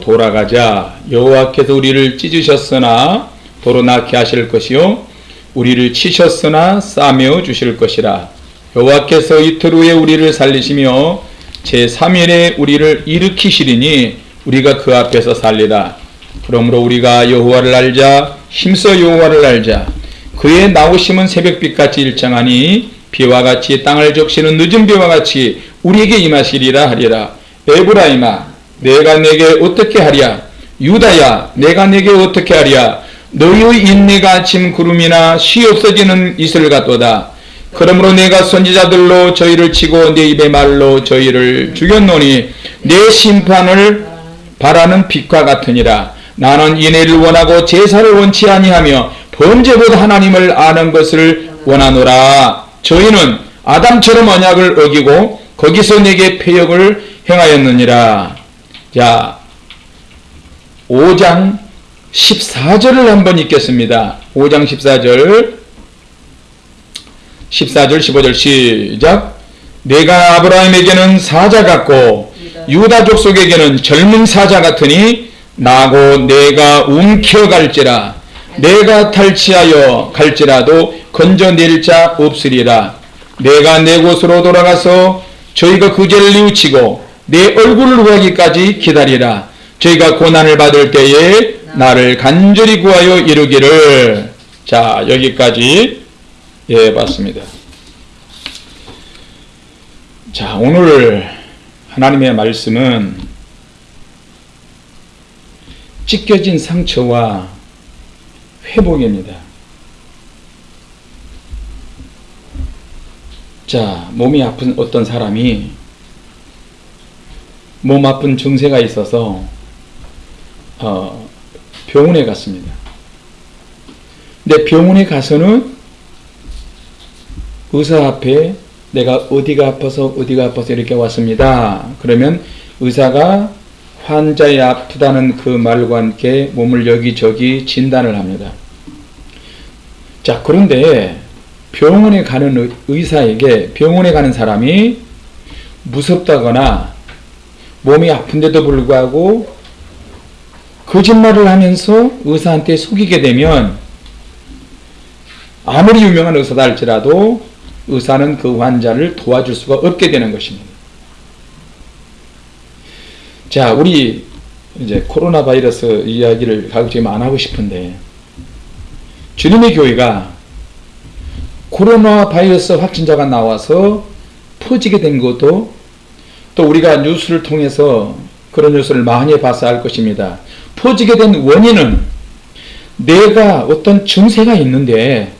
돌아가자. 여호와께서 우리를 찢으셨으나 도로 낳게 하실 것이요 우리를 치셨으나 싸매어 주실 것이라. 여호와께서 이틀 후에 우리를 살리시며 제3일에 우리를 일으키시리니 우리가 그 앞에서 살리라. 그러므로 우리가 여호와를 알자 힘써 여호와를 알자. 그의 나오심은 새벽빛같이 일창하니 비와 같이 땅을 적시는 늦은 비와 같이 우리에게 임하시리라 하리라. 에브라임아 내가 내게 어떻게 하랴? 유다야 내가 내게 어떻게 하랴? 너희의 인내가 아침 구름이나 쉬 없어지는 이슬 같도다. 그러므로 내가 선지자들로 저희를 치고 내 입의 말로 저희를 죽였노니 내 심판을 바라는 빛과 같으니라. 나는 인애를 원하고 제사를 원치 아니하며 범죄보다 하나님을 아는 것을 원하노라. 저희는 아담처럼 언약을 어기고 거기서 내게 폐역을 행하였느니라 자, 5장 14절을 한번 읽겠습니다. 5장 14절. 14절 15절 시작. 내가 아브라함에게는 사자 같고 유다 족 속에게는 젊은 사자 같으니 나고 내가 움켜갈지라. 내가 탈취하여 갈지라도 건져낼 자 없으리라. 내가 내 곳으로 돌아가서 저희가 그 죄를 뉘우치고 내 얼굴을 구하기까지 기다리라. 저희가 고난을 받을 때에 나를 간절히 구하여 이루기를. 자, 여기까지 예, 봤습니다. 자, 오늘 하나님의 말씀은 찢겨진 상처와 회복입니다. 자, 몸이 아픈 어떤 사람이 몸 아픈 증세가 있어서 어, 병원에 갔습니다. 근데 병원에 가서는 의사 앞에 내가 어디가 아파서 어디가 아파서 이렇게 왔습니다. 그러면 의사가 환자의 아프다는 그 말과 함께 몸을 여기저기 진단을 합니다. 자, 그런데 병원에 가는 의사에게 병원에 가는 사람이 무섭다거나 몸이 아픈데도 불구하고 거짓말을 하면서 의사한테 속이게 되면 아무리 유명한 의사다 할지라도 의사는 그 환자를 도와줄 수가 없게 되는 것입니다. 자, 우리 이제 코로나 바이러스 이야기를 가급적 안 하고 싶은데 주님의 교회가 코로나 바이러스 확진자가 나와서 퍼지게 된 것도 또 우리가 뉴스를 통해서 그런 뉴스를 많이 봐서 알 것입니다. 퍼지게 된 원인은 내가 어떤 증세가 있는데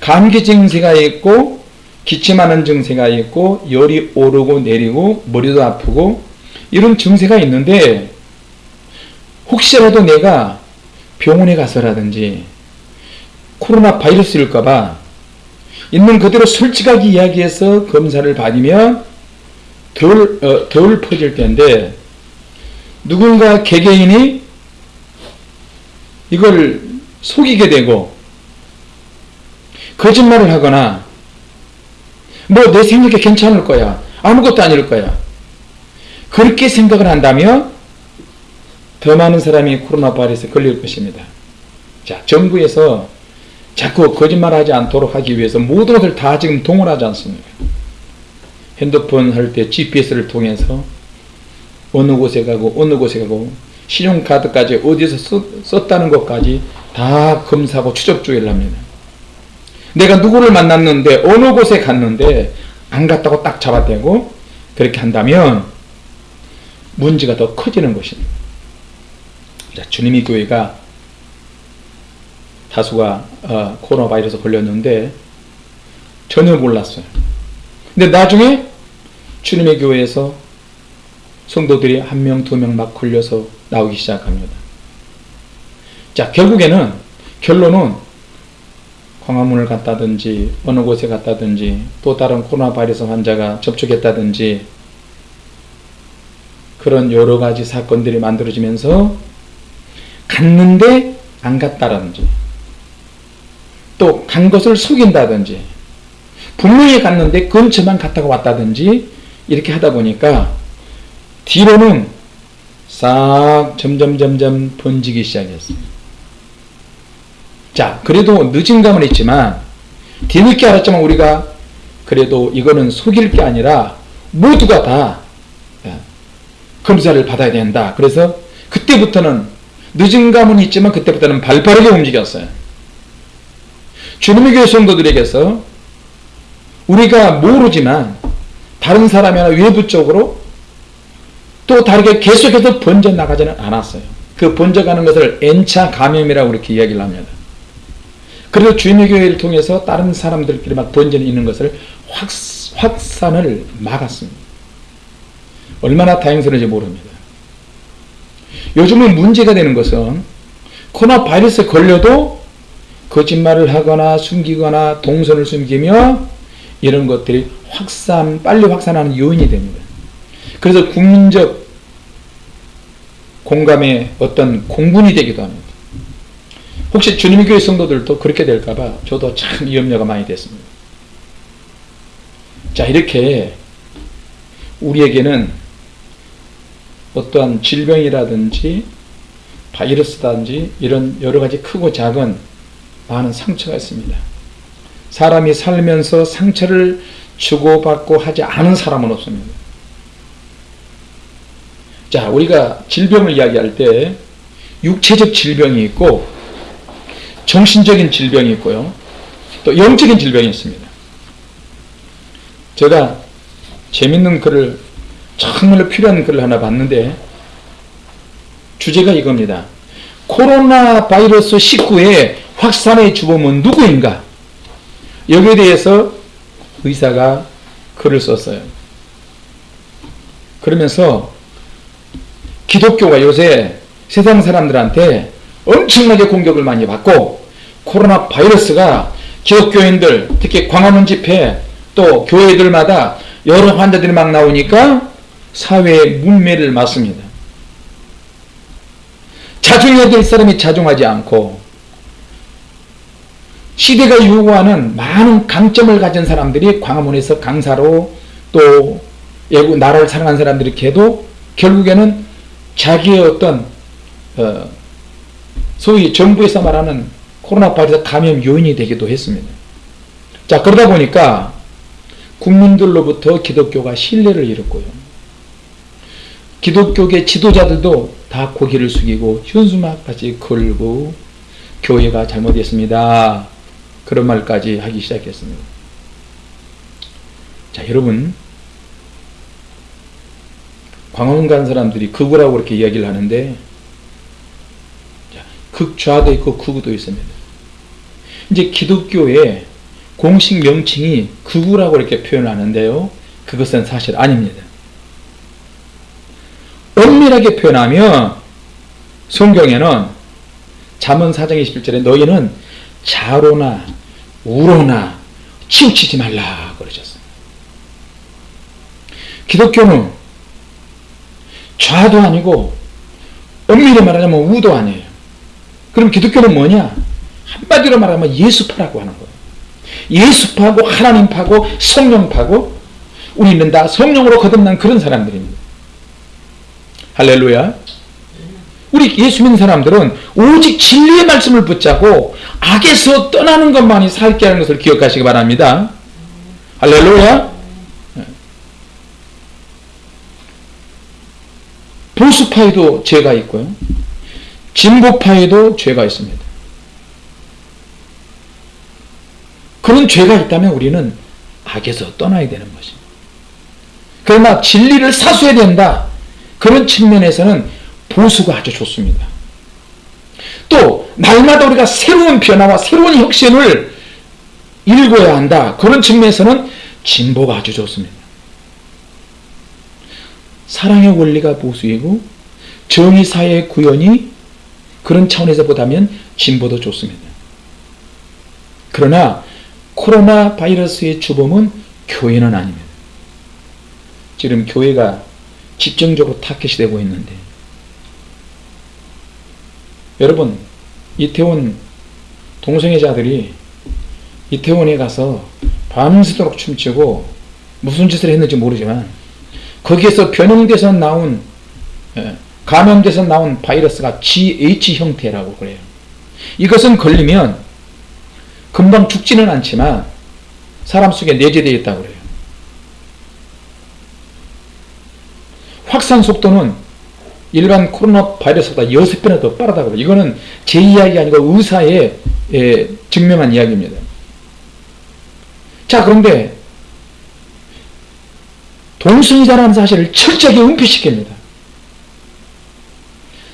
감기 증세가 있고 기침하는 증세가 있고 열이 오르고 내리고 머리도 아프고 이런 증세가 있는데 혹시라도 내가 병원에 가서라든지 코로나 바이러스일까봐 있는 그대로 솔직하게 이야기해서 검사를 받으면 덜, 어, 덜 퍼질 텐데 누군가 개개인이 이걸 속이게 되고 거짓말을 하거나 뭐 내 생각에 괜찮을 거야 아무것도 아닐 거야 그렇게 생각을 한다면 더 많은 사람이 코로나 바이러스에 걸릴 것입니다. 자 정부에서 자꾸 거짓말하지 않도록 하기 위해서 모든 것을 다 지금 동원하지 않습니까 핸드폰 할 때 GPS를 통해서 어느 곳에 가고 어느 곳에 가고 신용카드까지 어디서 썼, 다는 것까지 다 검사하고 추적 조회를 합니다. 내가 누구를 만났는데 어느 곳에 갔는데 안 갔다고 딱 잡아대고 그렇게 한다면 문제가 더 커지는 것입니다. 자, 주님이 교회가 다수가 어, 코로나 바이러스 걸렸는데 전혀 몰랐어요. 근데 나중에 주님의 교회에서 성도들이 한 명, 두 명 막 걸려서 나오기 시작합니다. 자, 결국에는, 결론은 광화문을 갔다든지, 어느 곳에 갔다든지, 또 다른 코로나 바이러스 환자가 접촉했다든지, 그런 여러 가지 사건들이 만들어지면서 갔는데 안 갔다든지, 또 간 것을 속인다든지, 분명히 갔는데 근처만 갔다가 왔다든지 이렇게 하다 보니까 뒤로는 싹 점점 점점 번지기 시작했어요. 자, 그래도 늦은 감은 있지만 뒤늦게 알았지만 우리가 그래도 이거는 속일 게 아니라 모두가 다 예, 검사를 받아야 된다. 그래서 그때부터는 늦은 감은 있지만 그때부터는 발빠르게 움직였어요. 주님의 교회 성도들에게서 우리가 모르지만 다른 사람이나 외부 쪽으로 또 다르게 계속해서 번져나가지는 않았어요. 그 번져가는 것을 N차 감염이라고 이렇게 이야기를 합니다. 그래서 주님의 교회를 통해서 다른 사람들끼리 막 번져 있는 것을 확, 확산을 막았습니다. 얼마나 다행스러운지 모릅니다. 요즘은 문제가 되는 것은 코로나 바이러스에 걸려도 거짓말을 하거나 숨기거나 동선을 숨기며 이런 것들이 확산, 빨리 확산하는 요인이 됩니다. 그래서 국민적 공감의 어떤 공분이 되기도 합니다. 혹시 주님의 교회 성도들도 그렇게 될까봐 저도 참 염려가 많이 됐습니다. 자, 이렇게 우리에게는 어떠한 질병이라든지 바이러스라든지 이런 여러 가지 크고 작은 많은 상처가 있습니다. 사람이 살면서 상처를 주고받고 하지 않은 사람은 없습니다. 자, 우리가 질병을 이야기할 때 육체적 질병이 있고 정신적인 질병이 있고요. 또 영적인 질병이 있습니다. 제가 재밌는 글을 정말로 필요한 글을 하나 봤는데 주제가 이겁니다. 코로나 바이러스 19의 확산의 주범은 누구인가? 여기에 대해서 의사가 글을 썼어요. 그러면서 기독교가 요새 세상 사람들한테 엄청나게 공격을 많이 받고 코로나 바이러스가 기독교인들 특히 광화문 집회 또 교회들마다 여러 환자들이 막 나오니까 사회의 문매를 맞습니다. 자중해야 될 사람이 자중하지 않고 시대가 요구하는 많은 강점을 가진 사람들이 광화문에서 강사로 또 나라를 사랑하는 사람들이 해도 결국에는 자기의 어떤 어 소위 정부에서 말하는 코로나 바이러스 감염 요인이 되기도 했습니다. 자 그러다 보니까 국민들로부터 기독교가 신뢰를 잃었고요. 기독교계 지도자들도 다 고개를 숙이고 현수막까지 걸고 교회가 잘못했습니다. 그런 말까지 하기 시작했습니다. 자 여러분 광화문 간 사람들이 극우라고 그렇게 이야기를 하는데 극좌도 있고 극우도 있습니다. 이제 기독교의 공식 명칭이 극우라고 이렇게 표현하는데요. 그것은 사실 아닙니다. 엄밀하게 표현하면 성경에는 잠언 4장 21절에 너희는 자로나 우로나 치우치지 말라 그러셨어요. 기독교는 좌도 아니고 엄밀히 말하자면 우도 아니에요. 그럼 기독교는 뭐냐? 한마디로 말하면 예수파라고 하는 거예요. 예수파고 하나님파고 성령파고 우리는 다 성령으로 거듭난 그런 사람들입니다. 할렐루야. 우리 예수 믿는 사람들은 오직 진리의 말씀을 붙잡고 악에서 떠나는 것만이 살게 하는 것을 기억하시기 바랍니다. 할렐루야. 보수파에도 죄가 있고요. 진보파에도 죄가 있습니다. 그런 죄가 있다면 우리는 악에서 떠나야 되는 것입니다. 그러나 진리를 사수해야 된다. 그런 측면에서는 보수가 아주 좋습니다. 또 날마다 우리가 새로운 변화와 새로운 혁신을 읽어야 한다. 그런 측면에서는 진보가 아주 좋습니다. 사랑의 원리가 보수이고 정의사의 구현이 그런 차원에서 보다면 진보도 좋습니다. 그러나 코로나 바이러스의 주범은 교회는 아닙니다. 지금 교회가 집중적으로 타켓이 되고 있는데 여러분 이태원 동성애 자들이 이태원에 가서 밤새도록 춤추고 무슨 짓을 했는지 모르지만 거기에서 변형돼서 나온 예, 감염돼서 나온 바이러스가 GH 형태라고 그래요. 이것은 걸리면 금방 죽지는 않지만 사람 속에 내재되어 있다고 그래요. 확산 속도는 일반 코로나 바이러스보다 6배나 더 빠르다고 그래요. 이거는 제 이야기 아니고 의사의 예, 증명한 이야기입니다. 자, 그런데 동승이자라는 사실을 철저하게 은폐시킵니다.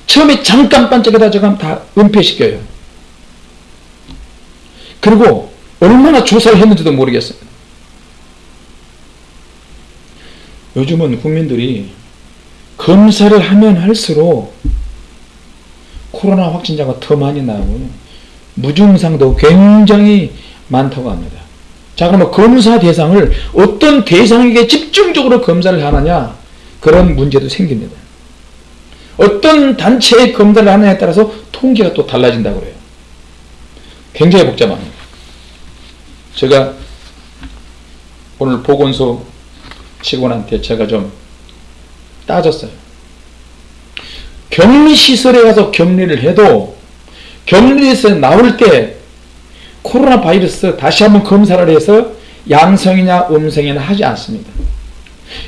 처음에 잠깐 반짝이다 저감 다 은폐시켜요. 그리고 얼마나 조사를 했는지도 모르겠습니다. 요즘은 국민들이 검사를 하면 할수록 코로나 확진자가 더 많이 나오고요. 무증상도 굉장히 많다고 합니다. 자 그러면 검사 대상을 어떤 대상에게 집중적으로 검사를 하느냐 그런 문제도 생깁니다. 어떤 단체의 검사를 하느냐에 따라서 통계가 또 달라진다고 그래요. 굉장히 복잡합니다. 제가 오늘 보건소 직원한테 제가 좀 따졌어요. 격리시설에 가서 격리를 해도 격리에서 나올 때 코로나 바이러스 다시 한번 검사를 해서 양성이냐 음성이냐 하지 않습니다.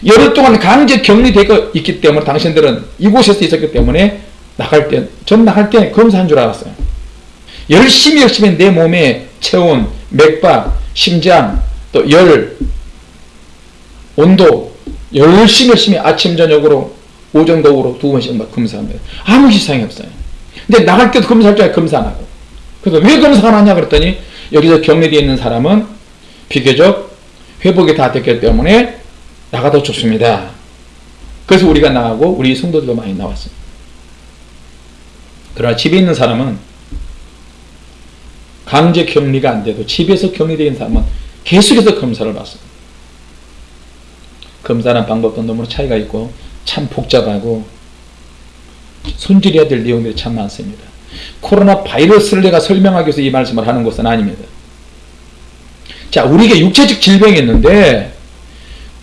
열흘 동안 강제 격리되어 있기 때문에 당신들은 이곳에서 있었기 때문에 나갈 때, 전 나갈 때 검사한 줄 알았어요. 열심히 열심히 내 몸의 체온, 맥박, 심장, 또 열, 온도 열심히 열심히 아침 저녁으로 오전 도구로 두 번씩 막 검사합니다. 아무 이상이 없어요. 근데 나갈 때도 검사할 줄 검사 안 하고. 그래서 왜 검사 안 하냐 그랬더니 여기서 격리되어 있는 사람은 비교적 회복이 다 됐기 때문에 나가도 좋습니다. 그래서 우리가 나가고 우리 성도들도 많이 나왔어요. 그러나 집에 있는 사람은 강제 격리가 안 돼도 집에서 격리되어 있는 사람은 계속해서 검사를 받습니다. 검사하는 방법도 너무 차이가 있고 참 복잡하고 손질해야 될 내용들이 참 많습니다. 코로나 바이러스를 내가 설명하기 위해서 이 말씀을 하는 것은 아닙니다. 자, 우리에게 육체적 질병이 있는데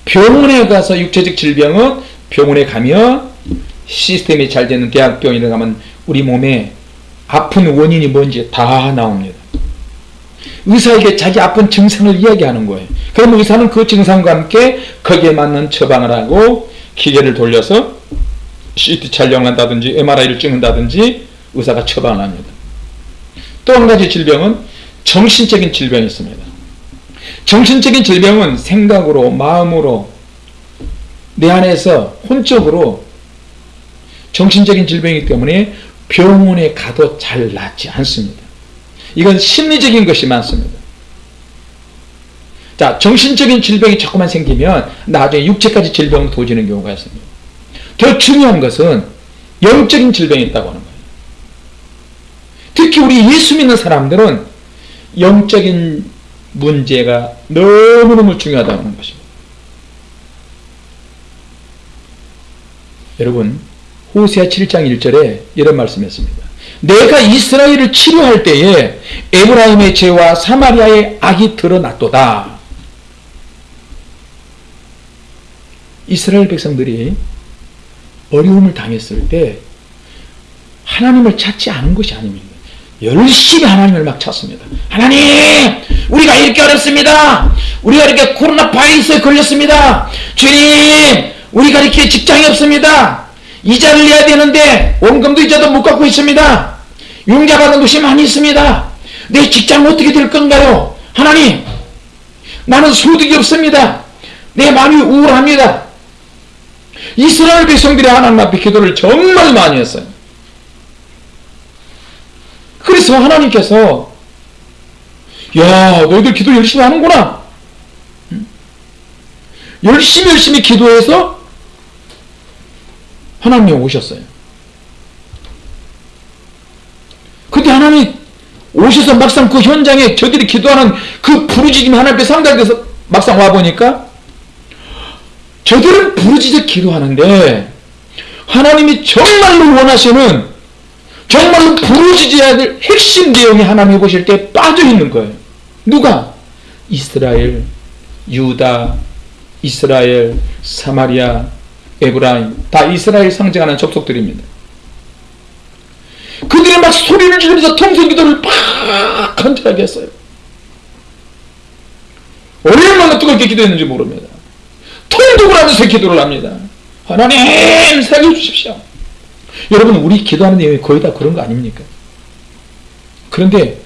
병원에 가서 육체적 질병은 병원에 가면 시스템이 잘 되는 대학병원에 가면 우리 몸에 아픈 원인이 뭔지 다 나옵니다. 의사에게 자기 아픈 증상을 이야기하는 거예요. 그러면 의사는 그 증상과 함께 거기에 맞는 처방을 하고 기계를 돌려서 CT 촬영을 한다든지 MRI를 찍는다든지 의사가 처방을 합니다. 또 한 가지 질병은 정신적인 질병이 있습니다. 정신적인 질병은 생각으로 마음으로 내 안에서 혼적으로 정신적인 질병이기 때문에 병원에 가도 잘 낫지 않습니다. 이건 심리적인 것이 많습니다. 자, 정신적인 질병이 자꾸만 생기면 나중에 육체까지 질병으로 도지는 경우가 있습니다. 더 중요한 것은 영적인 질병이 있다고 하는 거예요. 특히 우리 예수 믿는 사람들은 영적인 문제가 너무너무 중요하다는 것입니다. 여러분, 호세아 7장 1절에 이런 말씀했습니다. 내가 이스라엘을 치료할 때에 에브라임의 죄와 사마리아의 악이 드러났도다. 이스라엘 백성들이 어려움을 당했을 때 하나님을 찾지 않은 것이 아닙니다. 열심히 하나님을 막 찾습니다. 하나님, 우리가 이렇게 어렵습니다. 우리가 이렇게 코로나 바이러스에 걸렸습니다. 주님, 우리가 이렇게 직장이 없습니다. 이자를 내야 되는데 원금도 이자도 못 갖고 있습니다. 융자 받은 것이 많이 있습니다. 내 직장 어떻게 될 건가요? 하나님, 나는 소득이 없습니다. 내 마음이 우울합니다. 이스라엘 백성들이 하나님 앞에 기도를 정말 많이 했어요. 그래서 하나님께서 야 너희들 기도 열심히 하는구나. 열심히 열심히 기도해서 하나님이 오셨어요. 근데 하나님이 오셔서 막상 그 현장에 저들이 기도하는 그 부르짖음이 하나님께 상달돼서 막상 와보니까 저들은 부르짖어 기도하는데 하나님이 정말로 원하시는 정말로 부르짖어야 될 핵심 내용이 하나님이 보실 때 빠져있는 거예요. 누가? 이스라엘, 유다, 이스라엘, 사마리아, 에브라임 다 이스라엘 상징하는 족속들입니다. 그들이 막 소리를 지르면서 통성 기도를 팍 간절하게 했어요. 얼마나 뜨겁게 기도했는지 모릅니다. 통독을 하면서 기도를 합니다. 하나님 살려주십시오. 여러분 우리 기도하는 내용이 거의 다 그런 거 아닙니까? 그런데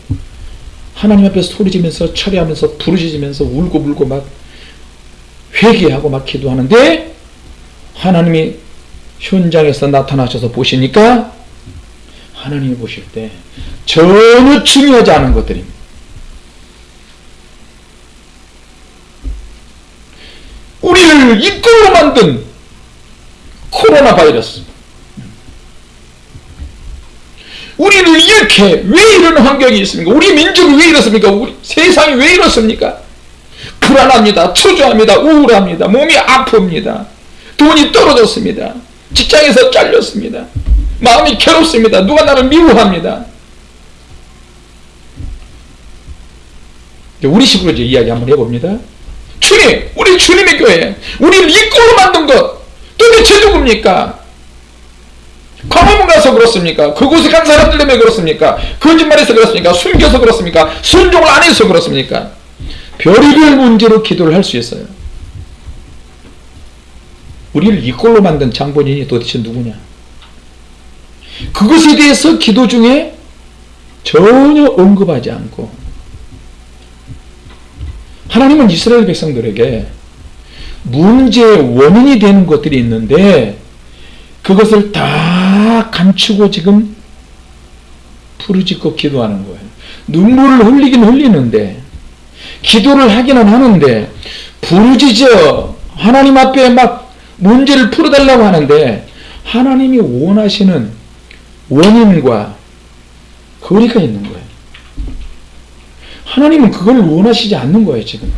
하나님 앞에서 소리지면서 철회하면서 부르짖으면서 울고 불고 막 회개하고 막 기도하는데 하나님이 현장에서 나타나셔서 보시니까 하나님이 보실 때 전혀 중요하지 않은 것들입니다. 우리를 이끌로 만든 코로나 바이러스 우리를 이렇게 왜 이런 환경이 있습니까? 우리 민족이 왜 이렇습니까? 우리 세상이 왜 이렇습니까? 불안합니다. 초조합니다. 우울합니다. 몸이 아픕니다. 돈이 떨어졌습니다. 직장에서 잘렸습니다. 마음이 괴롭습니다. 누가 나를 미워합니다. 우리 식으로 이제 이야기 한번 해봅니다. 주님, 우리 주님의 교회, 우리를 이끌로 만든 것 도대체 누굽니까? 광화문 가서 그렇습니까? 그곳에 간 사람들 때문에 그렇습니까? 거짓말해서 그렇습니까? 숨겨서 그렇습니까? 순종을 안 해서 그렇습니까? 별의별 문제로 기도를 할 수 있어요. 우리를 이꼴로 만든 장본인이 도대체 누구냐? 그것에 대해서 기도 중에 전혀 언급하지 않고 하나님은 이스라엘 백성들에게 문제의 원인이 되는 것들이 있는데 그것을 다 감추고 지금 부르짖고 기도하는 거예요. 눈물을 흘리긴 흘리는데 기도를 하기는 하는데 부르짖어 하나님 앞에 막 문제를 풀어달라고 하는데 하나님이 원하시는 원인과 거리가 있는 거예요. 하나님은 그걸 원하시지 않는 거예요, 지금.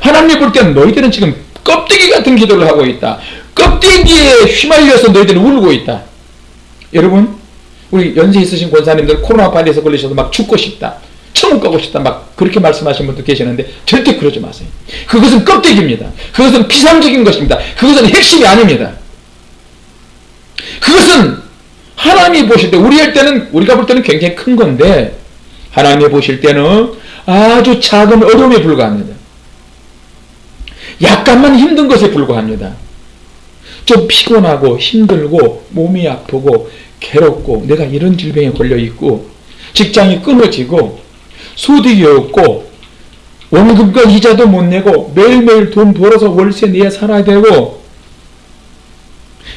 하나님 볼 때는 너희들은 지금 껍데기 같은 기도를 하고 있다. 껍데기에 휘말려서 너희들은 울고 있다. 여러분, 우리 연세 있으신 권사님들 코로나 바이러스 걸리셔서 막 죽고 싶다. 천국 가고 싶다. 막 그렇게 말씀하신 분도 계시는데 절대 그러지 마세요. 그것은 껍데기입니다. 그것은 피상적인 것입니다. 그것은 핵심이 아닙니다. 그것은 하나님이 보실 때 우리 할 때는 우리가 볼 때는 굉장히 큰 건데 하나님이 보실 때는 아주 작은 어려움에 불과합니다. 약간만 힘든 것에 불과합니다. 좀 피곤하고 힘들고 몸이 아프고 괴롭고 내가 이런 질병에 걸려 있고 직장이 끊어지고 소득이 없고 원금과 이자도 못 내고 매일매일 돈 벌어서 월세 내야 살아야 되고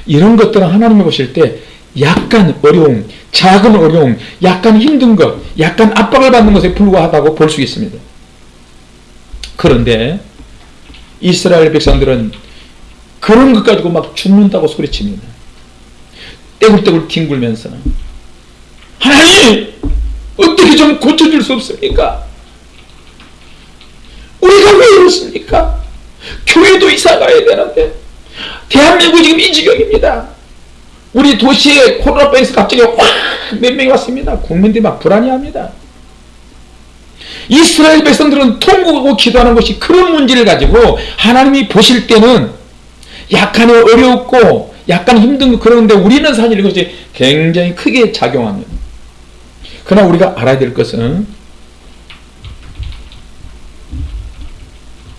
이런 것들은 하나님이 보실 때 약간 어려움, 작은 어려움, 약간 힘든 것, 약간 압박을 받는 것에 불과하다고 볼 수 있습니다. 그런데 이스라엘 백성들은 그런 것 가지고 막 죽는다고 소리칩니다. 떼굴떼굴 뒹굴면서 하나님 어떻게 좀 고쳐줄 수 없습니까? 우리가 왜 이렇습니까? 교회도 이사 가야 되는데 대한민국 지금 이 지경입니다. 우리 도시에 코로나 바이러스 갑자기 확 몇 명이 왔습니다. 국민들이 막 불안해합니다. 이스라엘 백성들은 통곡하고 기도하는 것이 그런 문제를 가지고 하나님이 보실 때는 약간의 어렵고 약간 힘든 거 그런데 우리는 사실 이것이 굉장히 크게 작용합니다. 그러나 우리가 알아야 될 것은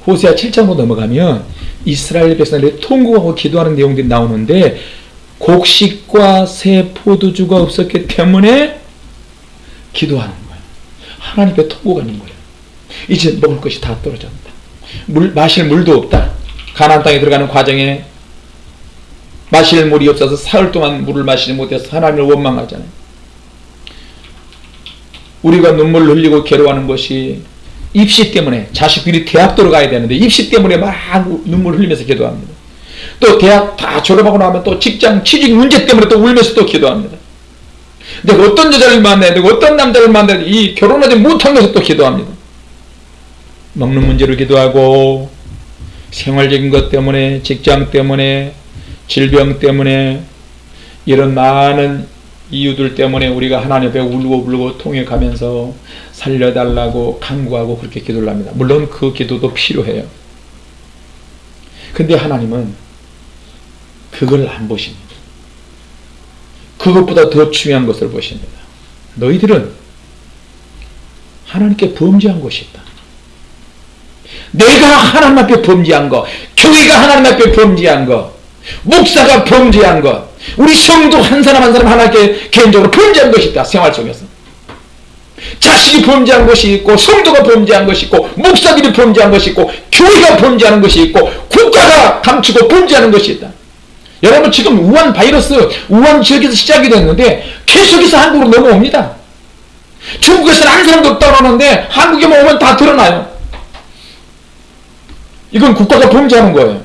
호세아 7장으로 넘어가면 이스라엘 백성들이 통곡하고 기도하는 내용들이 나오는데 곡식과 새 포도주가 없었기 때문에 기도하는 거예요. 하나님께 통곡하는 거예요. 이제 먹을 것이 다 떨어졌다. 물, 마실 물도 없다. 가나안 땅에 들어가는 과정에 마실 물이 없어서 사흘 동안 물을 마시지 못해서 하나님을 원망하잖아요. 우리가 눈물 흘리고 괴로워하는 것이 입시 때문에 자식들이 대학 들어가야 되는데 입시 때문에 막 눈물 흘리면서 기도합니다. 또 대학 다 졸업하고 나면 또 직장 취직 문제 때문에 또 울면서 또 기도합니다. 내가 어떤 여자를 만나야 되고 어떤 남자를 만나야 되고 이 결혼하지 못한 것을 또 기도합니다. 먹는 문제로 기도하고 생활적인 것 때문에 직장 때문에 질병 때문에 이런 많은 이유들 때문에 우리가 하나님 앞에 울고 불고 통역하면서 살려달라고 간구하고 그렇게 기도를 합니다. 물론 그 기도도 필요해요. 근데 하나님은 그걸 안 보십니다. 그것보다 더 중요한 것을 보십니다. 너희들은 하나님께 범죄한 것이 있다. 내가 하나님 앞에 범죄한 거, 교회가 하나님 앞에 범죄한 거, 목사가 범죄한 것, 우리 성도 한 사람 한 사람 하나님께 개인적으로 범죄한 것이 있다. 생활 속에서. 자식이 범죄한 것이 있고 성도가 범죄한 것이 있고 목사들이 범죄한 것이 있고 교회가 범죄하는 것이 있고 국가가 감추고 범죄하는 것이 있다. 여러분 지금 우한 바이러스 우한 지역에서 시작이 됐는데 계속해서 한국으로 넘어옵니다. 중국에서는 한 사람도 하는데 한국에만 오면 다 드러나요. 이건 국가가 범죄하는 거예요.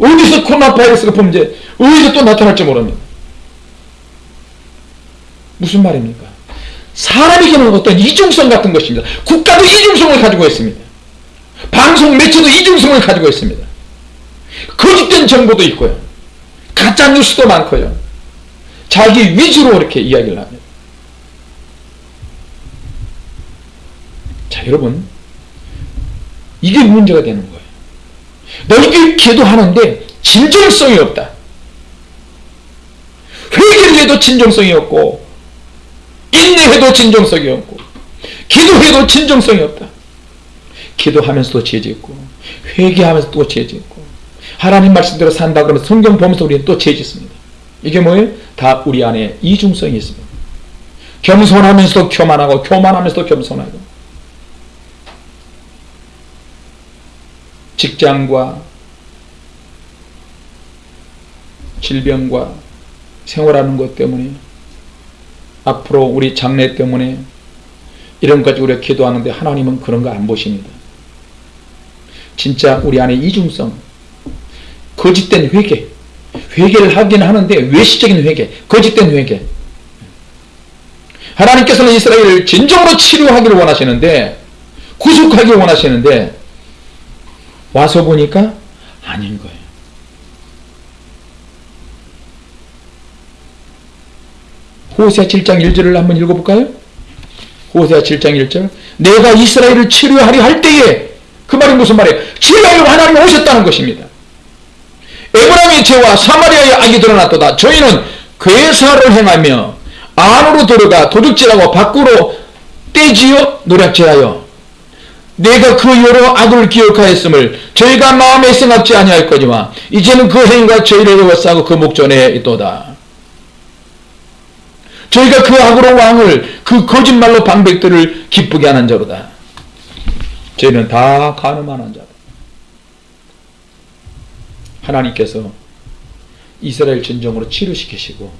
어디서 코로나 바이러스가 범죄, 어디서 또 나타날지 모릅니다. 무슨 말입니까? 사람에게는 어떤 이중성 같은 것입니다. 국가도 이중성을 가지고 있습니다. 방송 매체도 이중성을 가지고 있습니다. 거짓된 정보도 있고요. 가짜 뉴스도 많고요. 자기 위주로 이렇게 이야기를 합니다. 자, 여러분. 이게 문제가 되는 거예요. 너희들이 기도하는데 진정성이 없다. 회개를 해도 진정성이 없고 인내해도 진정성이 없고 기도해도 진정성이 없다. 기도하면서도 죄 짓고 회개하면서 또죄 짓고 하나님 말씀대로 산다 그러면 성경 보면서 우리는 또 죄 짓습니다. 이게 뭐예요? 다 우리 안에 이중성이 있습니다. 겸손하면서도 교만하고 교만하면서도 겸손하고 직장과 질병과 생활하는 것 때문에 앞으로 우리 장래 때문에 이런 것까지 우리가 기도하는데 하나님은 그런 거 안 보십니다. 진짜 우리 안에 이중성, 거짓된 회개, 회개를 하긴 하는데 외시적인 회개, 거짓된 회개. 하나님께서는 이스라엘을 진정으로 치료하기를 원하시는데 구속하기 원하시는데 와서 보니까 아닌 거예요. 호세아 7장 1절을 한번 읽어볼까요? 호세아 7장 1절 내가 이스라엘을 치료하리 할 때에 그 말이 무슨 말이에요? 치료하려 하나님이 오셨다는 것입니다. 에브라임의 죄와 사마리아의 악이 드러났도다. 저희는 괴사를 행하며 안으로 들어가 도둑질하고 밖으로 떼지어 노략질하여 내가 그 여러 악을 기억하였음을 저희가 마음에 생각지 아니할 거지만 이제는 그 행위가 저희를 에워싸고 그 목전에 있도다. 저희가 그 악으로 왕을 그 거짓말로 방백들을 기쁘게 하는 자로다. 저희는 다 가늠하는 자다. 하나님께서 이스라엘 진정으로 치료시키시고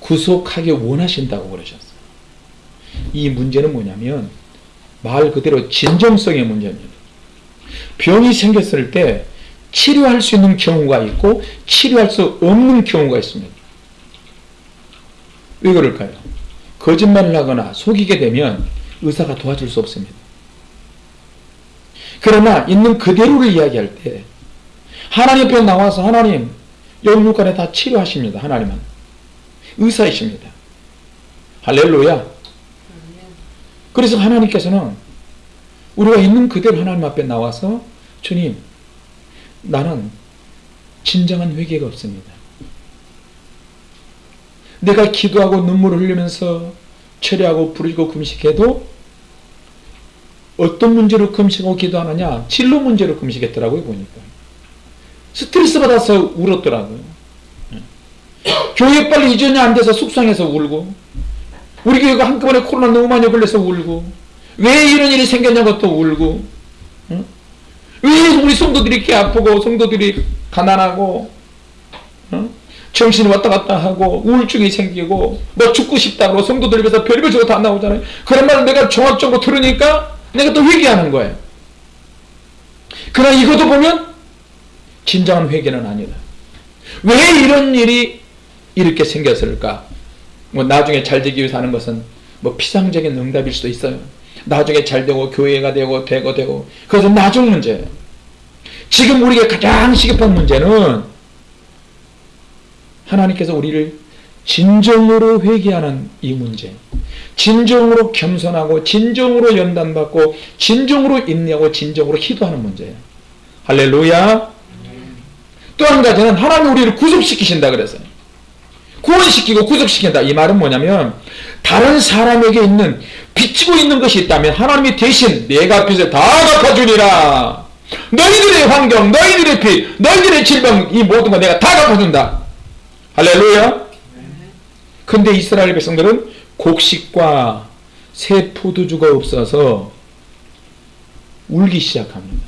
구속하기 원하신다고 그러셨어요. 이 문제는 뭐냐면 말 그대로 진정성의 문제입니다. 병이 생겼을 때 치료할 수 있는 경우가 있고 치료할 수 없는 경우가 있습니다. 왜 그럴까요? 거짓말을 하거나 속이게 되면 의사가 도와줄 수 없습니다. 그러나 있는 그대로를 이야기할 때 하나님 앞에 나와서 하나님 영육간에 다 치료하십니다. 하나님은 의사이십니다. 할렐루야. 그래서 하나님께서는 우리가 있는 그대로 하나님 앞에 나와서 주님 나는 진정한 회개가 없습니다. 내가 기도하고 눈물을 흘리면서 철회하고 부르고 금식해도 어떤 문제로 금식하고 기도하느냐 진로 문제로 금식했더라고요 보니까 스트레스 받아서 울었더라고요 교회 빨리 이전이 안 돼서 숙성해서 울고 우리 교회가 한꺼번에 코로나 너무 많이 걸려서 울고 왜 이런 일이 생겼냐고 또 울고 응? 왜 우리 성도들이 이렇게 아프고 성도들이 가난하고 응? 정신이 왔다 갔다 하고 우울증이 생기고 뭐 죽고 싶다고 성도들 입에서 별별 저거 다 나오잖아요 그런 말을 내가 종합적으로 들으니까 내가 또 회개하는 거예요 그러나 이것도 보면 진정한 회개는 아니다 왜 이런 일이 이렇게 생겼을까 뭐 나중에 잘 되기 위해서 하는 것은 뭐 피상적인 응답일 수도 있어요. 나중에 잘 되고 교회가 되고 되고 되고 그것은 나중 문제예요. 지금 우리가 가장 시급한 문제는 하나님께서 우리를 진정으로 회개하는 이 문제 진정으로 겸손하고 진정으로 연단받고 진정으로 인내하고 진정으로 기도하는 문제예요. 할렐루야 또 한 가지는 하나님 우리를 구속시키신다 그래서요. 구원시키고 구속시킨다. 이 말은 뭐냐면 다른 사람에게 있는 비치고 있는 것이 있다면 하나님이 대신 내가 빚을 다 갚아주리라. 너희들의 환경, 너희들의 빚, 너희들의 질병 이 모든 거 내가 다 갚아준다. 할렐루야. 근데 이스라엘 백성들은 곡식과 새 포도주가 없어서 울기 시작합니다.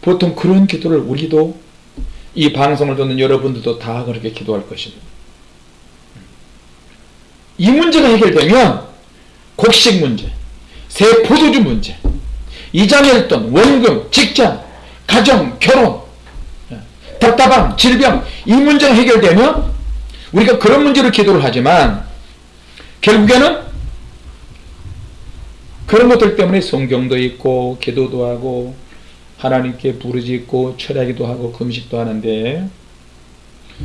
보통 그런 기도를 우리도 이 방송을 듣는 여러분들도 다 그렇게 기도할 것입니다. 이 문제가 해결되면 곡식 문제, 새 포도주 문제, 이장일돈, 원금, 직장, 가정, 결혼, 답답함, 질병 이 문제가 해결되면 우리가 그런 문제를 기도를 하지만 결국에는 그런 것들 때문에 성경도 있고 기도도 하고 하나님께 부르짖고 철야기도 하고 금식도 하는데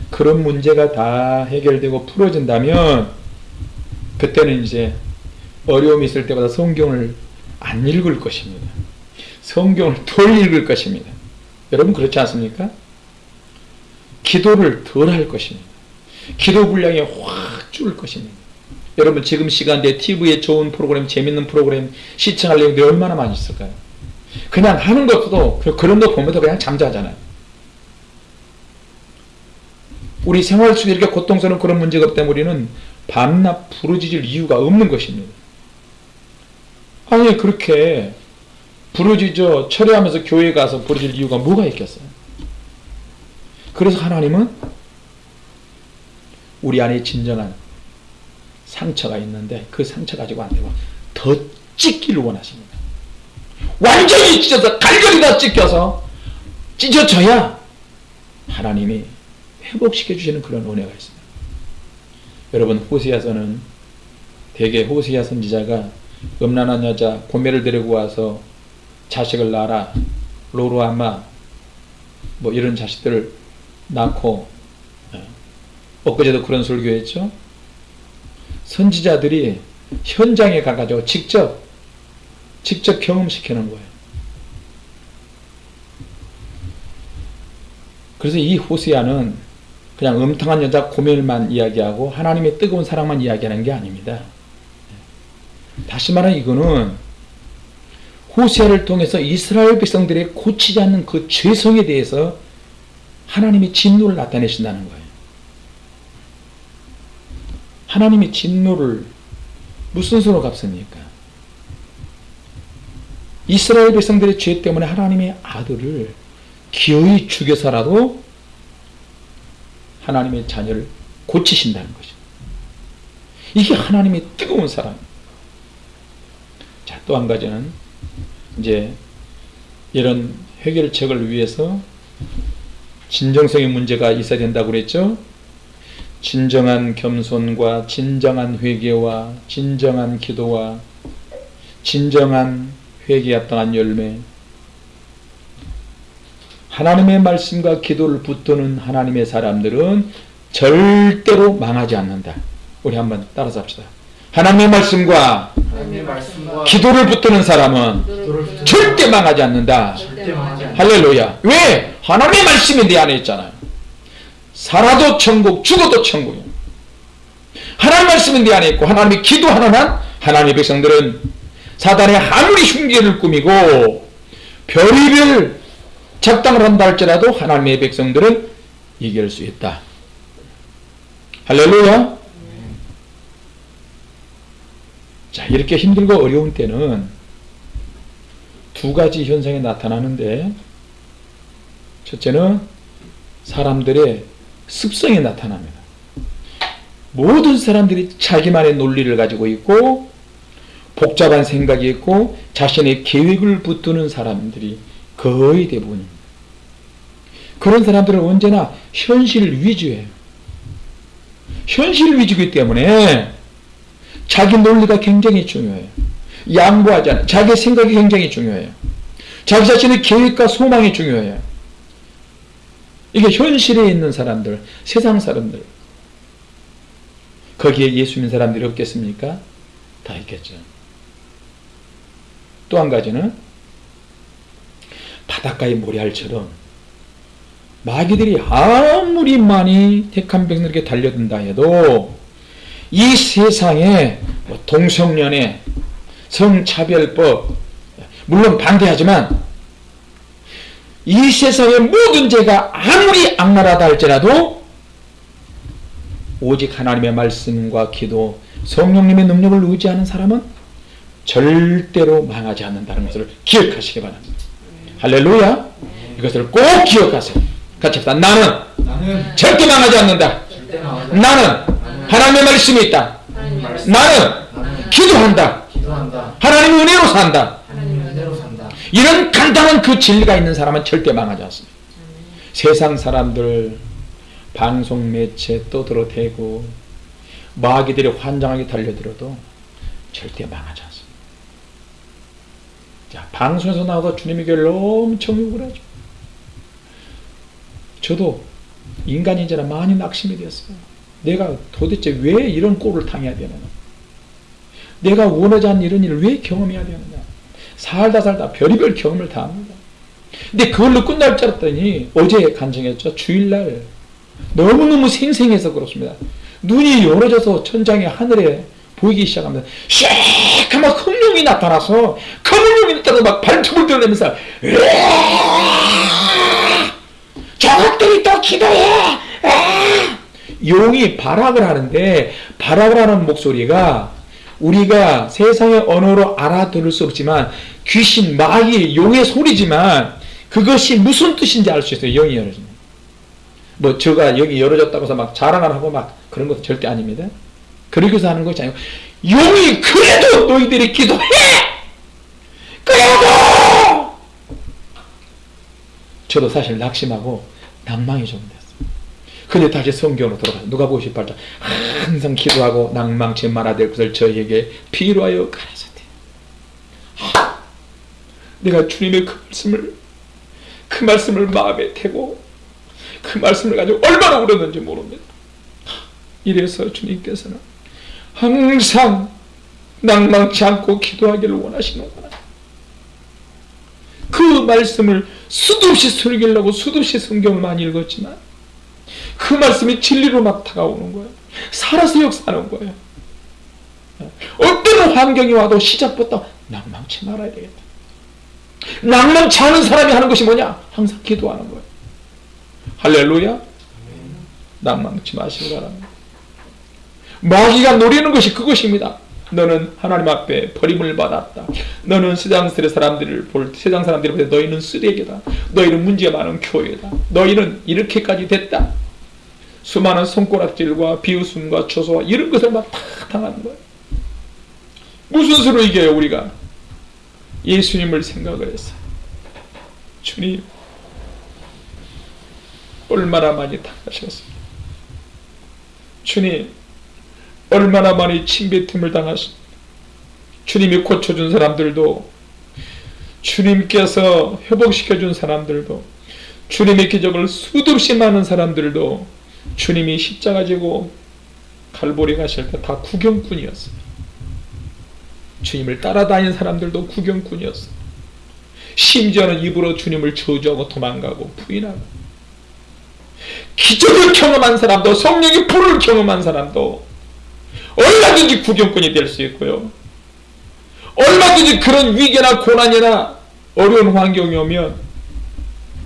그런 문제가 다 해결되고 풀어진다면 그때는 이제 어려움이 있을 때마다 성경을 안 읽을 것입니다. 성경을 덜 읽을 것입니다. 여러분 그렇지 않습니까? 기도를 덜 할 것입니다. 기도 분량이 확 줄을 것입니다. 여러분 지금 시간대 TV에 좋은 프로그램, 재밌는 프로그램 시청할 내용들이 얼마나 많이 있을까요? 그냥 하는 것도 그런 거 보면서 그냥 잠자잖아요. 우리 생활 속에 이렇게 고통스러운 그런 문제가 없다면 우리는 밤낮 부르짖을 이유가 없는 것입니다. 아니 그렇게 부르짖어 철회하면서 교회 가서 부르짖을 이유가 뭐가 있겠어요? 그래서 하나님은 우리 안에 진정한 상처가 있는데 그 상처 가지고 안 되고 더 찢기를 원하십니다. 완전히 찢어서 다 찢겨서 찢어져야 하나님이 회복시켜 주시는 그런 은혜가 있습니다. 여러분 호세아서는 대개 호세아 선지자가 음란한 여자 고매를 데리고 와서 자식을 낳아라 로로아마 뭐 이런 자식들을 낳고 예. 엊그제도 그런 설교했죠. 선지자들이 현장에 가가지고 직접 직접 경험시키는 거예요. 그래서 이 호세아는 그냥 음탕한 여자 고멜만 이야기하고 하나님의 뜨거운 사랑만 이야기하는 게 아닙니다. 다시 말하면 이거는 호세아를 통해서 이스라엘 백성들의 고치지 않는 그 죄성에 대해서 하나님의 진노를 나타내신다는 거예요. 하나님이 진노를 무슨 수로 갚습니까? 이스라엘 백성들의 죄 때문에 하나님의 아들을 기어이 죽여서라도 하나님의 자녀를 고치신다는 것이죠. 이게 하나님의 뜨거운 사랑. 자, 또 한 가지는 이제 이런 해결책을 위해서 진정성의 문제가 있어야 된다고 그랬죠. 진정한 겸손과 진정한 회개와 진정한 기도와 진정한 회개 합당한 열매 하나님의 말씀과 기도를 붙드는 하나님의 사람들은 절대로 망하지 않는다. 우리 한번 따라서 합시다. 하나님의 말씀과, 하나님의 말씀과 기도를 붙드는 사람은 기도를 절대 망하지 않는다. 절대 망하지 않는다. 할렐루야. 왜? 하나님의 말씀이 내 안에 있잖아요. 살아도 천국, 죽어도 천국이에요. 하나님 말씀이 내 안에 있고 하나님이 기도하는 한 하나님의 백성들은 사단의 아무리 흉계를 꾸미고 별의별 작당을 한다 할지라도 하나님의 백성들은 이길 수 있다. 할렐루야. 자 이렇게 힘들고 어려운 때는 두 가지 현상이 나타나는데 첫째는 사람들의 습성이 나타납니다. 모든 사람들이 자기만의 논리를 가지고 있고 복잡한 생각이 있고 자신의 계획을 붙드는 사람들이 거의 대부분입니다. 그런 사람들은 언제나 현실 위주예요. 현실 위주이기 때문에 자기 논리가 굉장히 중요해요. 양보하지 않아. 자기 생각이 굉장히 중요해요. 자기 자신의 계획과 소망이 중요해요. 이게 현실에 있는 사람들, 세상 사람들. 거기에 예수 믿는 사람들이 없겠습니까? 다 있겠죠. 또 한 가지는 바닷가의 모래알처럼 마귀들이 아무리 많이 택한 백성에게 달려든다 해도 이 세상에 뭐 동성연애, 성차별법 물론 반대하지만 이 세상의 모든 죄가 아무리 악랄하다 할지라도 오직 하나님의 말씀과 기도, 성령님의 능력을 의지하는 사람은 절대로 망하지 않는다는 것을 기억하시기 바랍니다. 할렐루야! 이것을 꼭 기억하세요. 같이 합시다. 나는 절대 망하지 않는다. 나는 하나님의 말씀이 있다. 나는 기도한다. 하나님의 은혜로 산다 이런 간단한 그 진리가 있는 사람은 절대 망하지 않습니다. 세상 사람들 방송 매체 떠들어대고 마귀들이 환장하게 달려들어도 절대 망하지 않습니다. 자, 방송에서 나와도 주님의 교회를 엄청 욕을 하죠. 저도 인간인지라 많이 낙심이 되었어요. 내가 도대체 왜 이런 꼴을 당해야 되느냐. 내가 원하지 않는 이런 일을 왜 경험해야 되느냐. 살다 살다 별의별 경험을 다 합니다. 근데 그걸로 끝날 줄 알았더니 어제 간증했죠. 주일날 너무너무 생생해서 그렇습니다. 눈이 열어져서 천장에 하늘에 보이기 시작합니다. 샥하면 흑룡이 나타나서 검은 룡이 나타나서 막 발톱을 드러내면서 저것들이 또 기도해! 아! 용이 발악을 하는데 발악을 하는 목소리가 우리가 세상의 언어로 알아들을 수 없지만 귀신, 마귀, 용의 소리지만 그것이 무슨 뜻인지 알 수 있어요. 영이 열어지면. 뭐 저가 여기 열어졌다고 해서 막 자랑을 하고 막 그런 것도 절대 아닙니다. 그러기 위해서 하는 것이 아니고 용이 그래도 너희들이 기도해! 그래도! 저도 사실 낙심하고 낭망이 좀 됐어요. 근데 다시 성경으로 돌아가서 누가 보고 싶을까 항상 기도하고 낭망치 말아야 될 것을 저에게 필요하여 가라사대. 하, 내가 주님의 그 말씀을 그 말씀을 마음에 대고 그 말씀을 가지고 얼마나 울었는지 모릅니다. 이래서 주님께서는 항상 낭망치 않고 기도하기를 원하시는구나. 그 말씀을 수도 없이 설교하고 수도 없이 성경을 많이 읽었지만 그 말씀이 진리로 막 다가오는 거예요. 살아서 역사하는 거예요. 어떤 환경이 와도 시작부터 낭망치 말아야 되겠다. 낭망치 않은 사람이 하는 것이 뭐냐? 항상 기도하는 거예요. 할렐루야. 낭망치 마시기 바랍니다. 마귀가 노리는 것이 그것입니다. 너는 하나님 앞에 버림을 받았다. 너는 세상 사람들을 볼 세상 사람들이 볼때 너희는 쓰레기다. 너희는 문제가 많은 교회다. 너희는 이렇게까지 됐다. 수많은 손가락질과 비웃음과 초소와 이런 것을 막 다 당하는 거예요. 무슨 수로 이겨요 우리가? 예수님을 생각을 했어요. 주님 얼마나 많이 당하셨습니까? 주님 얼마나 많이 침뱉음을 당하십니까? 주님이 고쳐준 사람들도 주님께서 회복시켜준 사람들도 주님의 기적을 수도 없이 많은 사람들도 주님이 십자가 지고 갈보리 가실 때 다 구경꾼이었어요. 주님을 따라다니는 사람들도 구경꾼이었어요. 심지어는 입으로 주님을 저주하고 도망가고 부인하고 기적을 경험한 사람도 성령의 불을 경험한 사람도 얼마든지 구경꾼이 될 수 있고요. 얼마든지 그런 위기나 고난이나 어려운 환경이 오면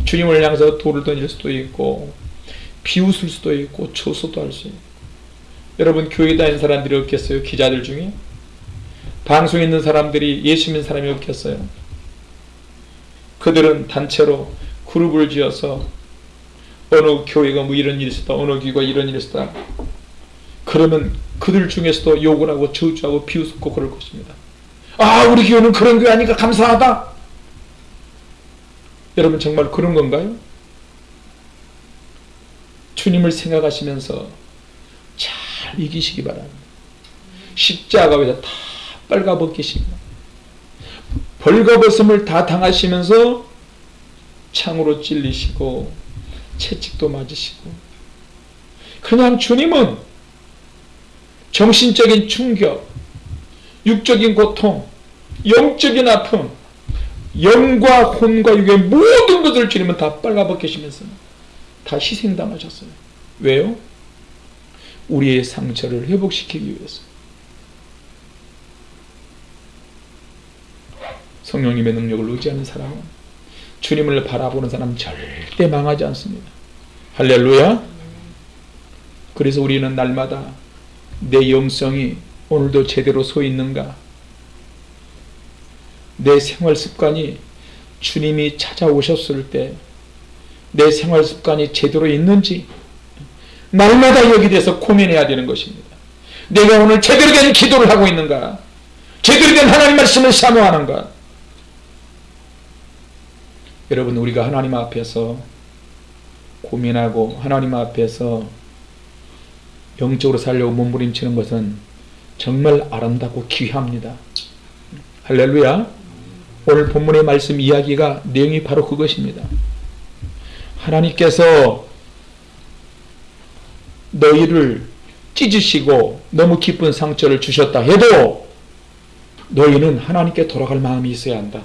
주님을 향해서 돌을 던질 수도 있고 비웃을 수도 있고 초소도 할 수 있고 여러분 교회 다니는 사람들이 없겠어요? 기자들 중에? 방송에 있는 사람들이 예수 믿는 사람이 없겠어요? 그들은 단체로 그룹을 지어서 어느 교회가 뭐 이런 일이 있었다 어느 교회가 이런 일이 있었다 그러면 그들 중에서도 욕을 하고 저주하고 비웃고 그럴 것입니다. 아 우리 교회는 그런 교회 아니까 감사하다. 여러분 정말 그런 건가요? 주님을 생각하시면서 잘 이기시기 바랍니다. 십자가 위에다 다 빨가벗기십니다. 벌거벗음을 다 당하시면서 창으로 찔리시고 채찍도 맞으시고 그냥 주님은 정신적인 충격, 육적인 고통, 영적인 아픔, 영과 혼과 육의 모든 것을 주님은 다 빨가벗기시면서 다 희생당하셨어요. 왜요? 우리의 상처를 회복시키기 위해서. 성령님의 능력을 의지하는 사람은 주님을 바라보는 사람 절대 망하지 않습니다. 할렐루야. 그래서 우리는 날마다 내 영성이 오늘도 제대로 서 있는가? 내 생활 습관이 주님이 찾아오셨을 때 내 생활 습관이 제대로 있는지 날마다 여기 대해서 고민해야 되는 것입니다. 내가 오늘 제대로 된 기도를 하고 있는가? 제대로 된 하나님 말씀을 사모하는가? 여러분 우리가 하나님 앞에서 고민하고 하나님 앞에서 영적으로 살려고 몸부림치는 것은 정말 아름답고 귀합니다. 할렐루야. 오늘 본문의 말씀 이야기가 내용이 바로 그것입니다. 하나님께서 너희를 찢으시고 너무 깊은 상처를 주셨다 해도 너희는 하나님께 돌아갈 마음이 있어야 한다.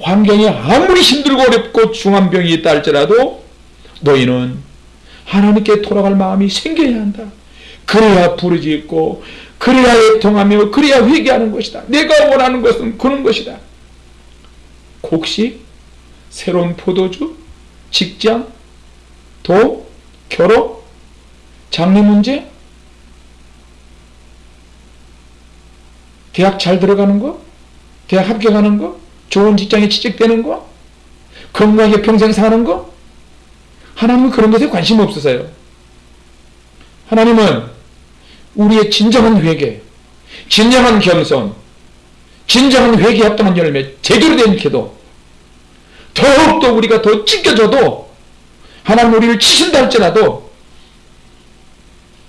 환경이 아무리 힘들고 어렵고 중한 병이 있다 할지라도 너희는 하나님께 돌아갈 마음이 생겨야 한다. 그래야 부르짖고 그래야 애통하며 그래야 회개하는 것이다. 내가 원하는 것은 그런 것이다. 곡식, 새로운 포도주, 직장, 도, 결혼, 장래 문제, 대학 잘 들어가는 거, 대학 합격하는 거, 좋은 직장에 취직되는 거, 건강하게 평생 사는 거, 하나님은 그런 것에 관심 없으세요. 하나님은 우리의 진정한 회개, 진정한 겸손, 진정한 회개 합당한 열매, 제대로 된 기도, 더욱더 우리가 더 찢겨져도 하나님 우리를 치신다 할지라도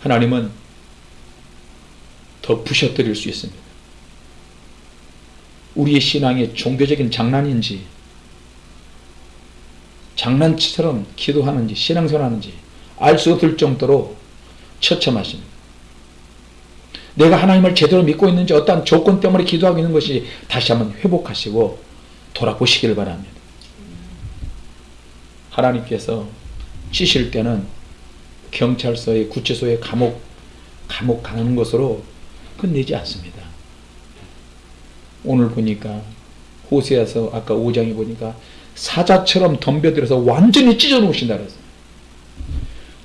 하나님은 더 부셔뜨릴 수 있습니다. 우리의 신앙이 종교적인 장난인지 장난치처럼 기도하는지 신앙생활하는지 알 수 없을 정도로 처참하십니다. 내가 하나님을 제대로 믿고 있는지 어떠한 조건 때문에 기도하고 있는 것이 다시 한번 회복하시고 돌아보시길 바랍니다. 하나님께서 치실 때는 경찰서에 구치소에 감옥 감옥 가는 것으로 끝내지 않습니다. 오늘 보니까 호세아서 아까 5장에 보니까 사자처럼 덤벼들어서 완전히 찢어 놓으신다 그랬어요.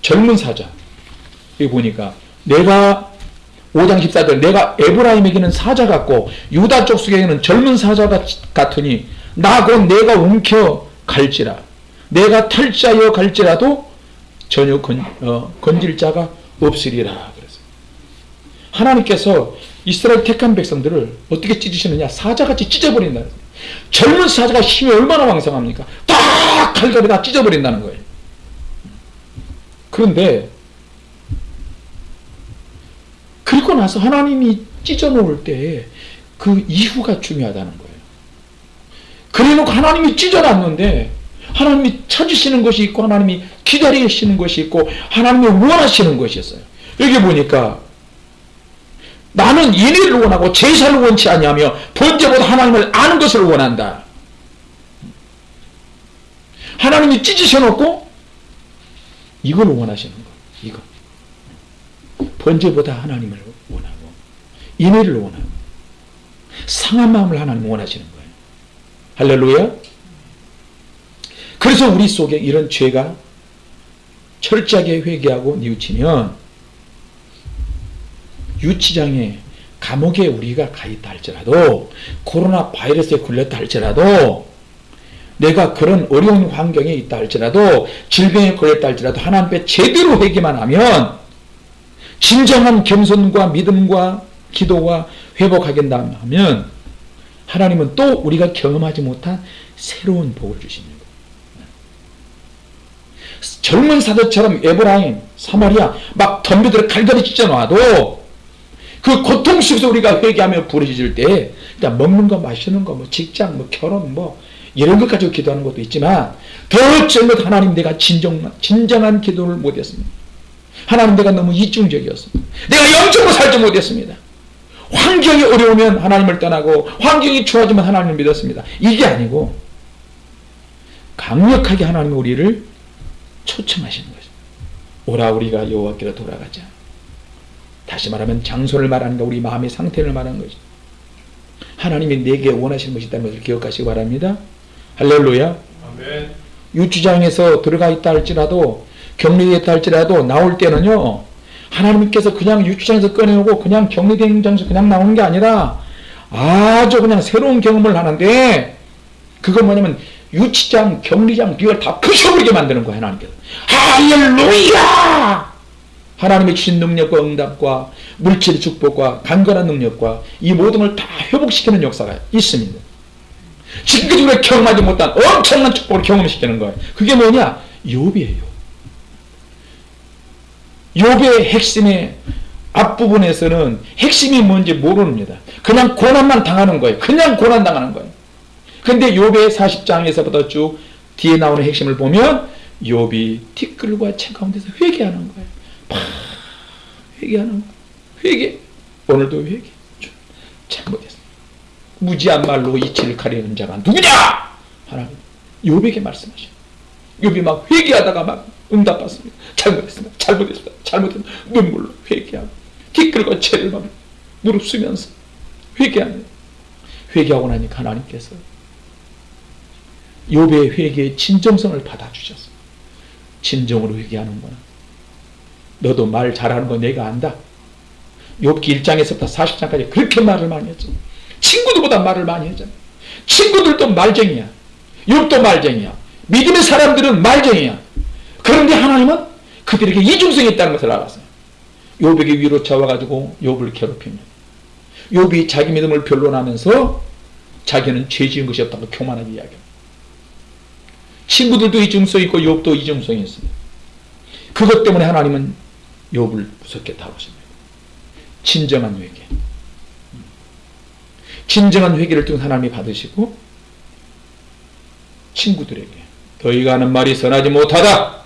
젊은 사자. 여기 보니까 내가 5장 14절 내가 에브라임에게는 사자 같고 유다 쪽 속에는 젊은 사자 같으니 나 곧 내가 움켜 갈지라. 내가 탈자여 갈지라도 전혀 건, 어, 건질 자가 없으리라 그랬어요. 하나님께서 이스라엘 택한 백성들을 어떻게 찢으시느냐? 사자같이 찢어버린다. 젊은 사자가 힘이 얼마나 왕성합니까? 딱 칼갈이 다 찢어버린다는 거예요. 그런데 그리고 나서 하나님이 찢어놓을 때 그 이후가 중요하다는 거예요 그래놓고 하나님이 찢어놨는데 하나님이 찾으시는 것이 있고 하나님이 기다리시는 것이 있고 하나님이 원하시는 것이 있어요 여기 보니까 나는 인의를 원하고 제사를 원치 아니하며 번제보다 하나님을 아는 것을 원한다. 하나님이 찢으셔 놓고 이걸 원하시는 거. 이거. 번제보다 하나님을 원하고 인의를 원하고 상한 마음을 하나님 원하시는 거예요. 할렐루야. 그래서 우리 속에 이런 죄가 철저하게 회개하고 뉘우치면 유치장에 감옥에 우리가 가 있다 할지라도 코로나 바이러스에 걸렸다 할지라도 내가 그런 어려운 환경에 있다 할지라도 질병에 걸렸다 할지라도 하나님 앞에 제대로 회개만 하면 진정한 겸손과 믿음과 기도와 회복하겠다 하면 하나님은 또 우리가 경험하지 못한 새로운 복을 주십니다. 젊은 사도처럼 에브라임, 사마리아 막 덤비들어 갈갈이 찢어 놔도 그 고통 속에서 우리가 회개하며 부르짖을 때 일단 먹는 거 마시는 거 뭐 직장 뭐 결혼 뭐 이런 것 가지고 기도하는 것도 있지만 더 젊은 하나님 내가 진정, 진정한 기도를 못했습니다. 하나님 내가 너무 이중적이었습니다. 내가 영적으로 살지 못했습니다. 환경이 어려우면 하나님을 떠나고 환경이 좋아지면 하나님을 믿었습니다. 이게 아니고 강력하게 하나님이 우리를 초청하시는 거죠. 오라 우리가 여호와께로 돌아가자. 다시 말하면 장소를 말하는 거 우리 마음의 상태를 말하는 거죠. 하나님이 내게 원하시는 것이 있다는 것을 기억하시기 바랍니다. 할렐루야. 아멘. 유치장에서 들어가 있다 할지라도 격리되어 있다 할지라도 나올 때는요 하나님께서 그냥 유치장에서 꺼내오고 그냥 격리된 장에서 그냥 나오는 게 아니라 아주 그냥 새로운 경험을 하는데 그건 뭐냐면 유치장, 격리장, 이걸 다 부셔버리게 만드는 거예요 하나님께서 할렐루야 하나님의 주신 능력과 응답과 물질의 축복과 강건한 능력과 이 모든 걸 다 회복시키는 역사가 있습니다 지금까지 우리가 경험하지 못한 엄청난 축복을 경험시키는 거예요. 그게 뭐냐? 욥이에요. 욥의 핵심의 앞부분에서는 핵심이 뭔지 모릅니다. 그냥 고난만 당하는 거예요. 그냥 고난 당하는 거예요. 근데 욥의 40장에서부터 쭉 뒤에 나오는 핵심을 보면 욥이 티끌과 채 가운데서 회개하는 거예요. 막 회개하는 거예요. 회개. 오늘도 회개. 잘못했어. 무지한 말로 이치를 가리는 자가 누구냐? 하나님 욥에게 말씀하셔. 욥이 막 회개하다가 막 응답받습니다. 잘못했습니다. 잘못했습니다. 잘못했습니다. 눈물로 회개하고 티끌과 채를 막 무릎 쓰면서 회개하는 회개하고 나니까 하나님께서 욥의 회개의 진정성을 받아주셨어. 진정으로 회개하는구나. 너도 말 잘하는 거 내가 안다. 욥기 1장에서부터 40장까지 그렇게 말을 많이 했죠. 친구들보다 말을 많이 하잖아. 친구들도 말쟁이야. 욥도 말쟁이야. 믿음의 사람들은 말쟁이야. 그런데 하나님은 그들에게 이중성이 있다는 것을 알았어요. 욥에게 위로 차와가지고 욥을 괴롭힙니다. 욥이 자기 믿음을 변론하면서 자기는 죄 지은 것이 없다고 교만하게 이야기합니다. 친구들도 이중성이 있고 욥도 이중성이 있습니다. 그것 때문에 하나님은 욥을 무섭게 다루십니다. 진정한 회개. 진정한 회개를 통해 하나님이 받으시고 친구들에게 너희가 하는 말이 선하지 못하다.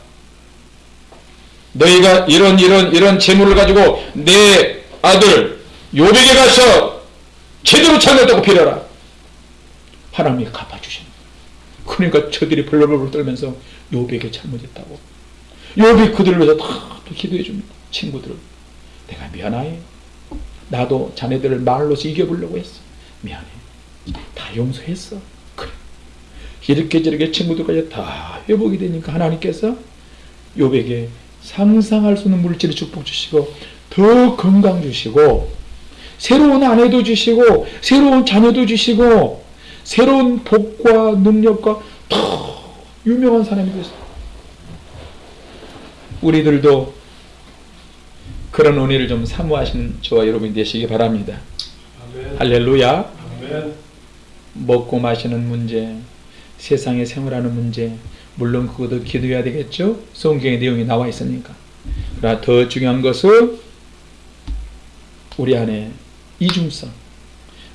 너희가 이런 이런 이런 재물을 가지고 내 아들 요백에 가서 제대로 잘못했다고 빌어라. 하나님이 거예요. 그러니까 저들이 벌벌벌 떨면서 요백에 잘못했다고. 요비 그들을 위해서 다또 기도해 줍니다. 친구들을. 내가 미안해. 나도 자네들을 말로서 이겨보려고 했어. 미안해. 다 용서했어. 그래. 이렇게 저렇게 친구들까지 다 회복이 되니까 하나님께서 요백에 상상할 수 없는 물질을 축복 주시고 더 건강 주시고 새로운 아내도 주시고 새로운 자녀도 주시고 새로운 복과 능력과 더 유명한 사람이 됐어요. 우리들도 그런 은혜를 좀 사모하시는 저와 여러분이 되시기 바랍니다. 아멘. 할렐루야. 아멘. 먹고 마시는 문제, 세상에 생활하는 문제, 물론 그것도 기도해야 되겠죠? 성경의 내용이 나와 있으니까. 그러나 더 중요한 것은 우리 안에 이중성,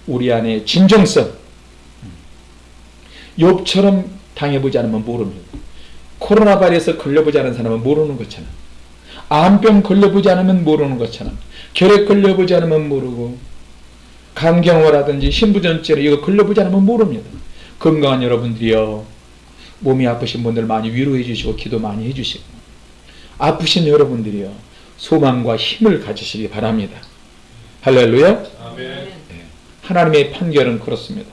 우리 안에 진정성. 욥처럼 당해보지 않으면 모릅니다. 코로나 바이러스 걸려보지 않은 사람은 모르는 것처럼 암병 걸려보지 않으면 모르는 것처럼 결핵 걸려보지 않으면 모르고 감경화라든지 신부전증 이거 걸려보지 않으면 모릅니다. 건강한 여러분들이요. 몸이 아프신 분들 많이 위로해 주시고 기도 많이 해 주시고 아프신 여러분들이요. 소망과 힘을 가지시기 바랍니다. 할렐루야. 아멘. 하나님의 판결은 그렇습니다.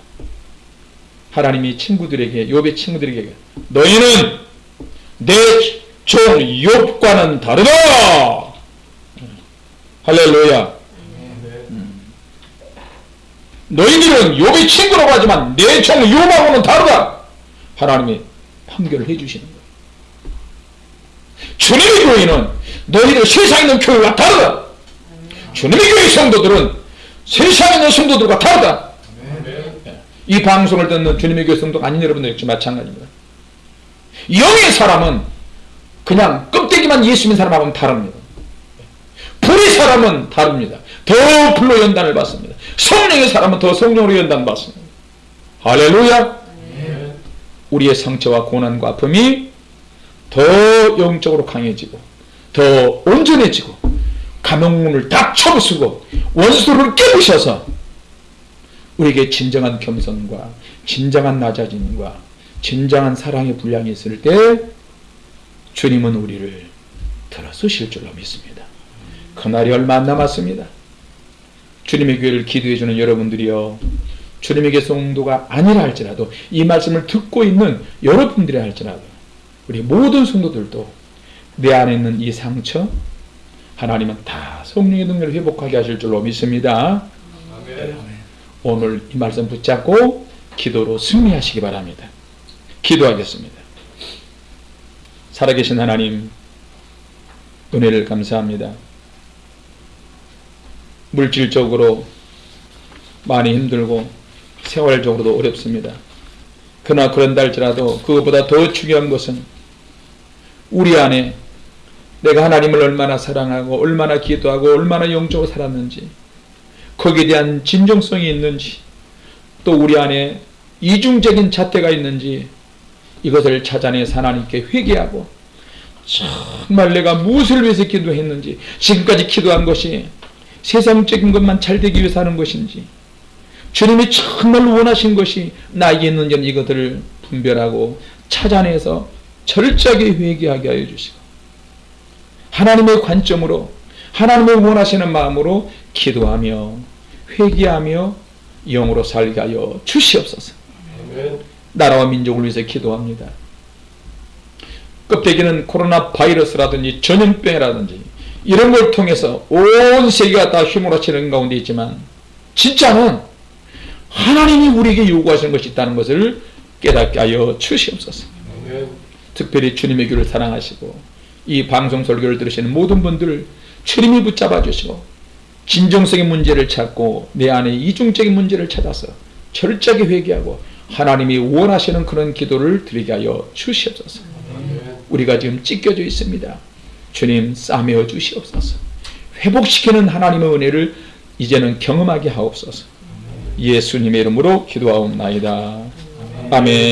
하나님이 친구들에게 욥의 친구들에게 너희는 내 종 욥과는 다르다. 할렐루야. 아멘. 너희들은 욥의 친구라고 하지만 내 종 욥하고는 다르다. 하나님이 판결을 해주시는 거예요. 주님의 교회는 너희들 세상에 있는 교회와 다르다. 주님의 교회 성도들은 세상에 있는 성도들과 다르다. 이 방송을 듣는 주님의 교회 성도 아닌 여러분들 역시 마찬가지입니다. 영의 사람은 그냥 껍데기만 예수 믿는 사람하고는 다릅니다. 불의 사람은 다릅니다. 더 불로 연단을 받습니다. 성령의 사람은 더 성령으로 연단 받습니다. 할렐루야. 우리의 상처와 고난과 아픔이 더 영적으로 강해지고 더 온전해지고 감옥문을 딱 쳐부수고 원수를 깨부셔서 우리에게 진정한 겸손과 진정한 낮아짐과 진정한 사랑의 분량이 있을 때 주님은 우리를 들어서실 줄로 믿습니다. 그날이 얼마 안 남았습니다. 주님의 교회를 기도해 주는 여러분들이요. 주님에게 성도가 아니라 할지라도 이 말씀을 듣고 있는 여러분들이 할지라도 우리 모든 성도들도 내 안에 있는 이 상처 하나님은 다 성령의 능력을 회복하게 하실 줄로 믿습니다. 오늘 이 말씀 붙잡고 기도로 승리하시기 바랍니다. 기도하겠습니다. 살아계신 하나님, 은혜를 감사합니다. 물질적으로 많이 힘들고 생활적으로도 어렵습니다. 그러나 그런다 할지라도 그것보다 더 중요한 것은 우리 안에 내가 하나님을 얼마나 사랑하고 얼마나 기도하고 얼마나 영적으로 살았는지 거기에 대한 진정성이 있는지 또 우리 안에 이중적인 잣대가 있는지 이것을 찾아내서 하나님께 회개하고 정말 내가 무엇을 위해서 기도했는지 지금까지 기도한 것이 세상적인 것만 잘 되기 위해서 하는 것인지 주님이 정말 원하신 것이 나에게 있는지 이것들을 분별하고 찾아내서 철저하게 회개하게 하여 주시고 하나님의 관점으로 하나님의 원하시는 마음으로 기도하며 회개하며 영으로 살게 하여 주시옵소서. 아멘. 나라와 민족을 위해서 기도합니다. 껍데기는 코로나 바이러스라든지 전염병이라든지 이런 걸 통해서 온 세계가 다 휘몰아치는 가운데 있지만 진짜는 하나님이 우리에게 요구하시는 것이 있다는 것을 깨닫게 하여 주시옵소서. 특별히 주님의 교를 사랑하시고 이 방송 설교를 들으시는 모든 분들을 주님이 붙잡아 주시고 진정성의 문제를 찾고 내 안에 이중적인 문제를 찾아서 철저하게 회개하고 하나님이 원하시는 그런 기도를 드리게 하여 주시옵소서. 우리가 지금 찢겨져 있습니다. 주님 싸매어 주시옵소서. 회복시키는 하나님의 은혜를 이제는 경험하게 하옵소서. 예수님의 이름으로 기도하옵나이다. 아멘.